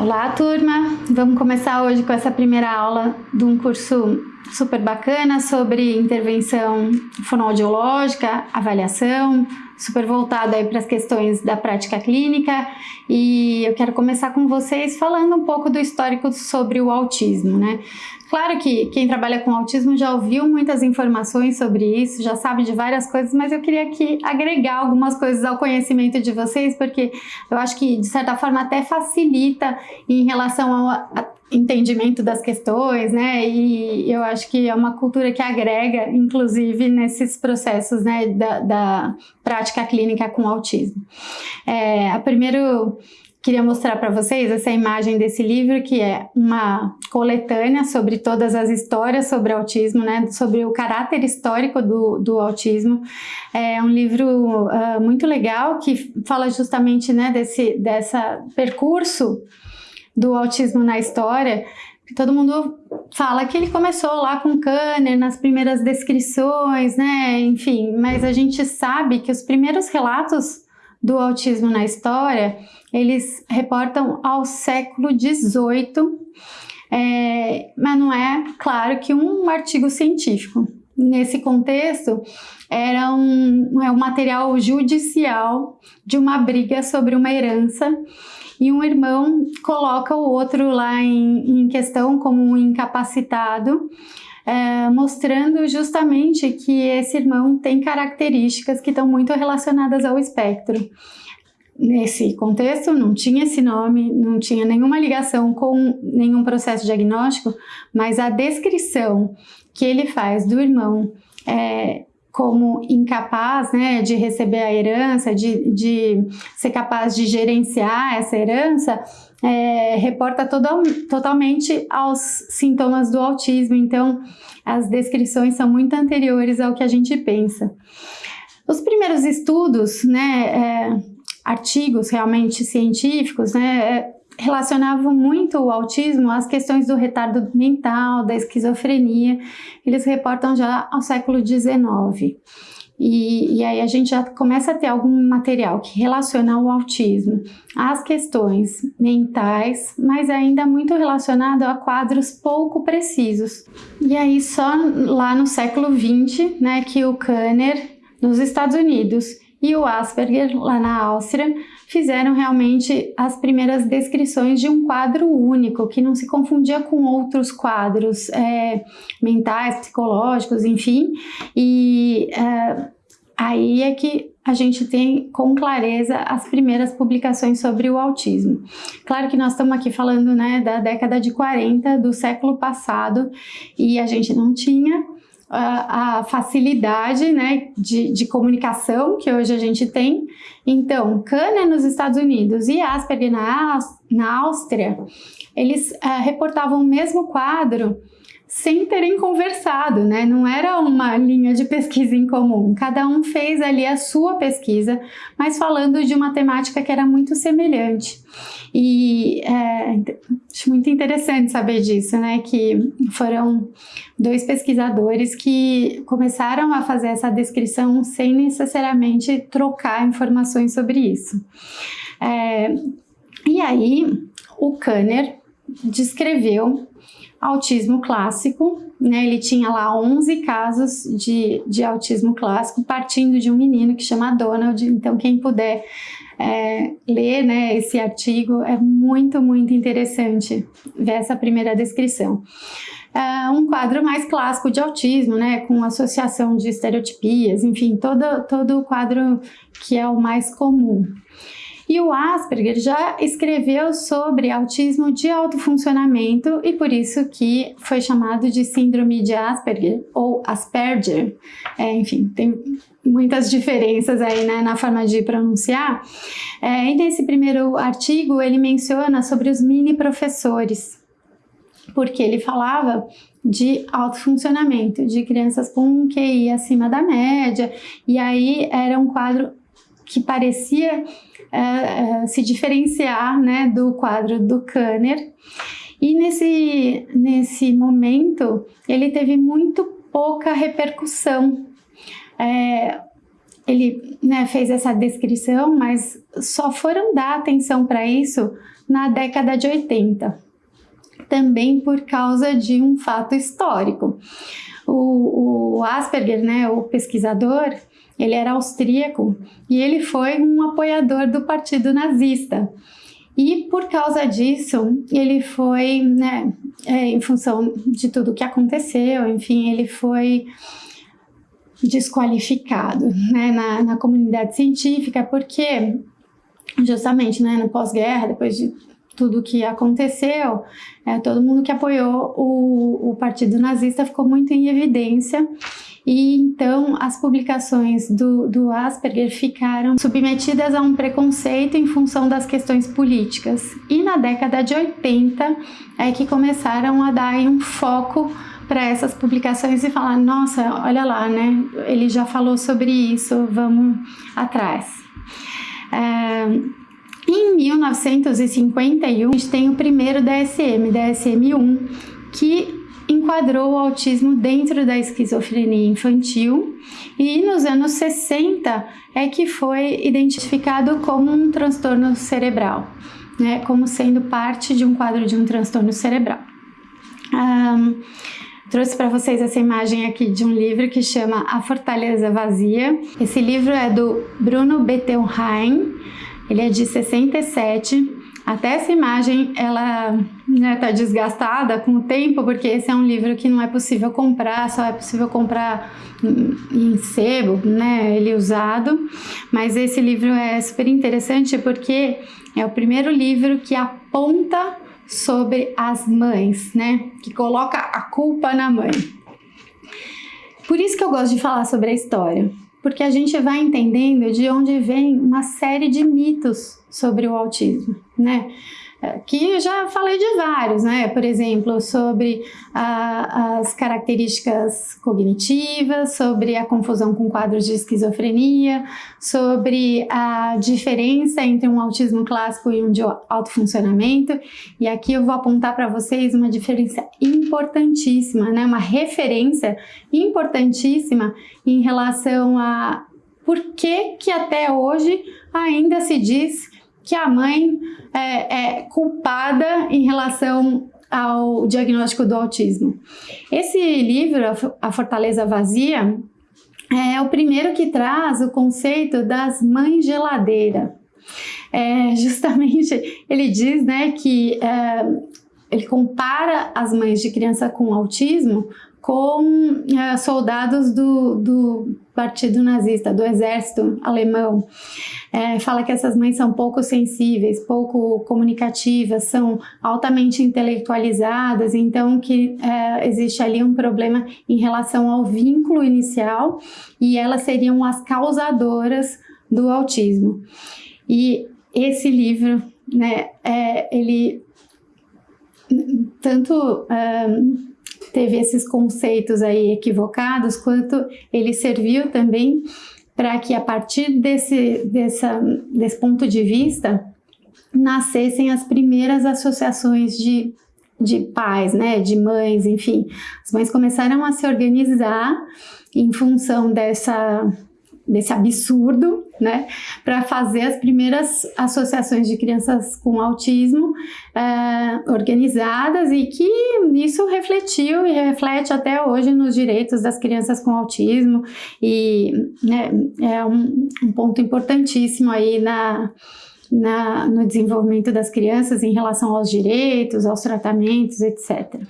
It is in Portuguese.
Olá, turma! Vamos começar hoje com essa primeira aula de um curso super bacana sobre intervenção fonoaudiológica, avaliação, super voltado aí para as questões da prática clínica e eu quero começar com vocês falando um pouco do histórico sobre o autismo, né? Claro que quem trabalha com autismo já ouviu muitas informações sobre isso, já sabe de várias coisas, mas eu queria aqui agregar algumas coisas ao conhecimento de vocês, porque eu acho que de certa forma até facilita em relação ao entendimento das questões, né? E eu acho que é uma cultura que agrega, inclusive, nesses processos né, da, da prática clínica com autismo. É, a primeiro queria mostrar para vocês essa imagem desse livro, que é uma coletânea sobre todas as histórias sobre autismo, né, sobre o caráter histórico do, do autismo. É um livro uh, muito legal que fala justamente né, desse dessa percurso do autismo na história. Todo mundo fala que ele começou lá com Kanner nas primeiras descrições, né, enfim, mas a gente sabe que os primeiros relatos do autismo na história, eles reportam ao século XVIII, é, mas não é, claro, que um artigo científico. Nesse contexto, era um, é um material judicial de uma briga sobre uma herança e um irmão coloca o outro lá em, em questão como um incapacitado, é, mostrando justamente que esse irmão tem características que estão muito relacionadas ao espectro. Nesse contexto, não tinha esse nome, não tinha nenhuma ligação com nenhum processo diagnóstico, mas a descrição que ele faz do irmão é, como incapaz né, de receber a herança, de, de ser capaz de gerenciar essa herança, é, reporta total, totalmente aos sintomas do autismo, então as descrições são muito anteriores ao que a gente pensa. Os primeiros estudos, né, é, artigos realmente científicos, né, é, relacionavam muito o autismo às questões do retardo mental, da esquizofrenia, eles reportam já ao século XIX. E, e, aí a gente já começa a ter algum material que relaciona o autismo às questões mentais, mas ainda muito relacionado a quadros pouco precisos. E aí só lá no século XX, né, que o Kanner, nos Estados Unidos, e o Asperger, lá na Áustria, fizeram realmente as primeiras descrições de um quadro único, que não se confundia com outros quadros é, mentais, psicológicos, enfim, e é, aí é que a gente tem com clareza as primeiras publicações sobre o autismo. Claro que nós estamos aqui falando né, da década de 40 do século passado e a gente não tinha a, facilidade né, de, de, comunicação que hoje a gente tem. Então, Kahneman nos Estados Unidos e Asperger na, na Áustria, eles uh, reportavam o mesmo quadro sem terem conversado, né? Não era uma linha de pesquisa em comum. Cada um fez ali a sua pesquisa, mas falando de uma temática que era muito semelhante. E é, acho muito interessante saber disso, né? Que foram dois pesquisadores que começaram a fazer essa descrição sem necessariamente trocar informações sobre isso. É, e aí, o Kanner descreveu autismo clássico, né? Ele tinha lá 11 casos de, de autismo clássico, partindo de um menino que chama Donald. Então, quem puder é, ler né, esse artigo, é muito, muito interessante ver essa primeira descrição. É um quadro mais clássico de autismo, né, com associação de estereotipias, enfim, todo, todo o quadro que é o mais comum. E o Asperger já escreveu sobre autismo de alto funcionamento e por isso que foi chamado de síndrome de Asperger ou Asperger. É, enfim, tem muitas diferenças aí né, na forma de pronunciar. É, e nesse primeiro artigo ele menciona sobre os mini professores, porque ele falava de alto funcionamento, de crianças com QI acima da média, e aí era um quadro que parecia uh, uh, se diferenciar né, do quadro do Kanner. E nesse, nesse momento ele teve muito pouca repercussão. É, ele né, fez essa descrição, mas só foram dar atenção para isso na década de 80, também por causa de um fato histórico. O, o Asperger, né, o pesquisador, ele era austríaco e ele foi um apoiador do partido nazista. E por causa disso, ele foi, né, é, em função de tudo que aconteceu, enfim, ele foi desqualificado né, na, na comunidade científica, porque justamente né, no pós-guerra, depois de tudo que aconteceu, é, todo mundo que apoiou o, o partido nazista ficou muito em evidência e então as publicações do, do Asperger ficaram submetidas a um preconceito em função das questões políticas. E na década de 80 é que começaram a dar um foco para essas publicações e falar, nossa, olha lá, né? Ele já falou sobre isso, vamos atrás. É, em 1951, a gente tem o primeiro DSM, DSM-1, que enquadrou o autismo dentro da esquizofrenia infantil e nos anos 60 é que foi identificado como um transtorno cerebral, né, como sendo parte de um quadro de um transtorno cerebral. Um, trouxe para vocês essa imagem aqui de um livro que chama A Fortaleza Vazia. Esse livro é do Bruno Bettelheim, ele é de 67 até essa imagem, ela né, tá desgastada com o tempo, porque esse é um livro que não é possível comprar, só é possível comprar em sebo, né, ele usado. Mas esse livro é super interessante porque é o primeiro livro que aponta sobre as mães, né, que coloca a culpa na mãe. Por isso que eu gosto de falar sobre a história, porque a gente vai entendendo de onde vem uma série de mitos sobre o autismo, né? Que eu já falei de vários, né? Por exemplo, sobre a, as características cognitivas, sobre a confusão com quadros de esquizofrenia, sobre a diferença entre um autismo clássico e um de alto funcionamento. E aqui eu vou apontar para vocês uma diferença importantíssima, né? Uma referência importantíssima em relação a por que que até hoje ainda se diz que a mãe é, é culpada em relação ao diagnóstico do autismo. Esse livro, A Fortaleza Vazia, é o primeiro que traz o conceito das mães geladeira. É, justamente ele diz né, que é, ele compara as mães de criança com autismo com é, soldados do, do partido nazista, do exército alemão. É, fala que essas mães são pouco sensíveis, pouco comunicativas, são altamente intelectualizadas, então que é, existe ali um problema em relação ao vínculo inicial e elas seriam as causadoras do autismo. E esse livro, né, é, ele tanto teve esses conceitos aí equivocados, quanto ele serviu também para que a partir desse, dessa, desse ponto de vista nascessem as primeiras associações de, de pais, né, de mães, enfim. As mães começaram a se organizar em função dessa desse absurdo, né, para fazer as primeiras associações de crianças com autismo uh, organizadas e que isso refletiu e reflete até hoje nos direitos das crianças com autismo e né, é um, um ponto importantíssimo aí na, na, no desenvolvimento das crianças em relação aos direitos, aos tratamentos, etc.